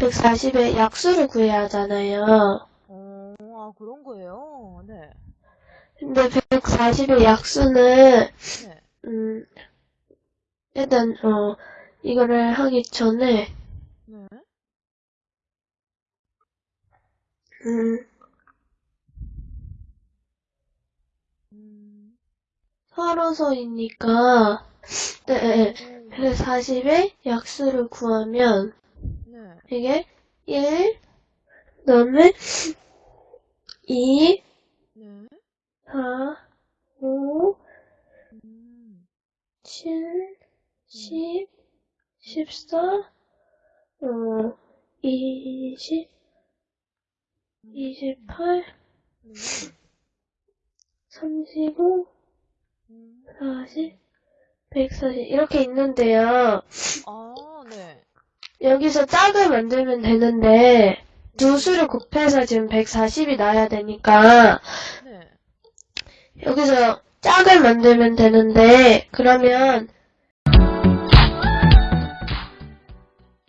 140의 약수를 구해야 하잖아요. 어, 아, 그런 거예요? 네. 근데 140의 약수는, 네. 음, 일단, 어, 이거를 하기 전에, 네. 음, 음, 서로서이니까, 네, 네, 오, 140의 약수를 구하면, 네. 이게 1, 그 다음에 2, 네. 4, 5, 음, 7, 10, 14, 어, 20, 28, 네. 35, 음, 40, 140 이렇게 있는데요. 여기서 짝을 만들면 되는데 두 수를 곱해서 지금 140이 나야 되니까 네. 여기서 짝을 만들면 되는데 그러면